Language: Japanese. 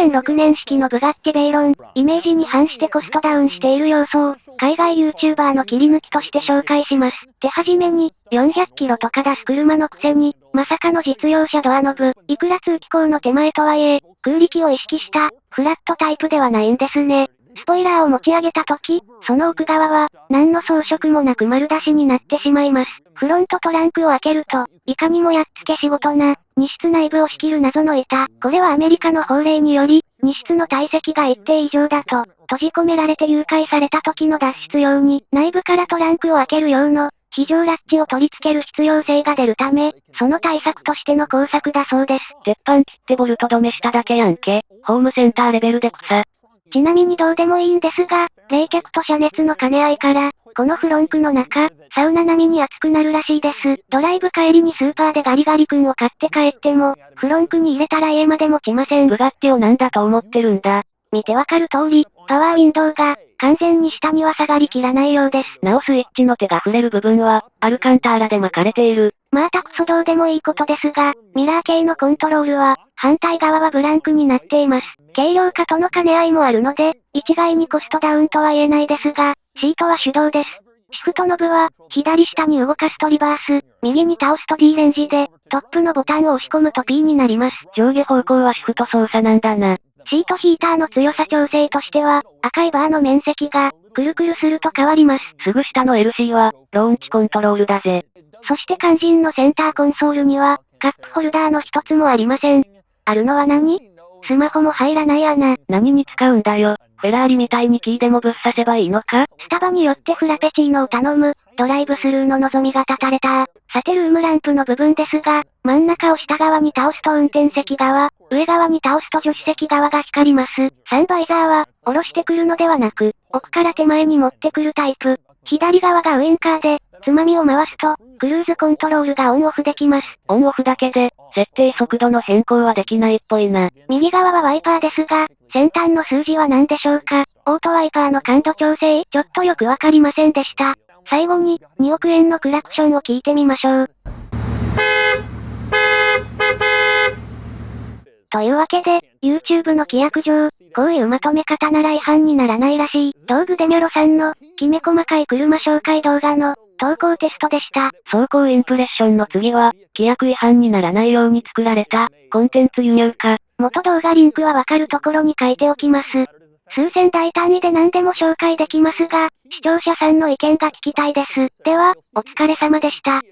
2006年式のブガッテベイロン、イメージに反してコストダウンしている様子を、海外 YouTuber の切り抜きとして紹介します。手始めに、400キロとか出す車のくせに、まさかの実用車ドアノブ、いくら通気口の手前とはいえ、空力を意識した、フラットタイプではないんですね。スポイラーを持ち上げた時、その奥側は、何の装飾もなく丸出しになってしまいます。フロントトランクを開けると、いかにもやっつけ仕事な、荷室内部を仕切る謎の板。これはアメリカの法令により、荷室の体積が一定以上だと、閉じ込められて誘拐された時の脱出用に、内部からトランクを開ける用の、非常ラッチを取り付ける必要性が出るため、その対策としての工作だそうです。鉄板切ってボルト止めしただけやんけ。ホームセンターレベルで草。ちなみにどうでもいいんですが、冷却と遮熱の兼ね合いから、このフロンクの中、サウナ並みに熱くなるらしいです。ドライブ帰りにスーパーでガリガリ君を買って帰っても、フロンクに入れたら家まで持ちません。ブガッティをなんだと思ってるんだ？見てわかる通り、パワーウィンドウが、完全に下には下がりきらないようです。なおスイッチの手が触れる部分は、アルカンターラで巻かれている。まあたくそどうでもいいことですが、ミラー系のコントロールは、反対側はブランクになっています。軽量化との兼ね合いもあるので、一概にコストダウンとは言えないですが、シートは手動です。シフトノブは、左下に動かすとリバース、右に倒すと D レンジで、トップのボタンを押し込むと P になります。上下方向はシフト操作なんだな。シートヒーターの強さ調整としては、赤いバーの面積が、くるくるすると変わります。すぐ下の LC は、ローンチコントロールだぜ。そして肝心のセンターコンソールには、カップホルダーの一つもありません。あるのは何？スマホも入らない穴。何に使うんだよ。フェラーリみたいにキーでもぶっ刺せばいいのか？スタバによってフラペチーノを頼む、ドライブスルーの望みが立たれた。さてルームランプの部分ですが、真ん中を下側に倒すと運転席側、上側に倒すと助手席側が光ります。サンバイザーは、下ろしてくるのではなく、奥から手前に持ってくるタイプ。左側がウインカーで、つまみを回すと、クルーズコントロールがオンオフできます。オンオフだけで、設定速度の変更はできないっぽいな。右側はワイパーですが、先端の数字は何でしょうかオートワイパーの感度調整、ちょっとよくわかりませんでした。最後に、2億円のクラクションを聞いてみましょう。というわけで、YouTube の規約上、こういうまとめ方なら違反にならないらしい、道具デミョロさんの、きめ細かい車紹介動画の、投稿テストでした。走行インプレッションの次は、規約違反にならないように作られた、コンテンツ輸入か。元動画リンクはわかるところに書いておきます。数千大単位で何でも紹介できますが、視聴者さんの意見が聞きたいです。では、お疲れ様でした。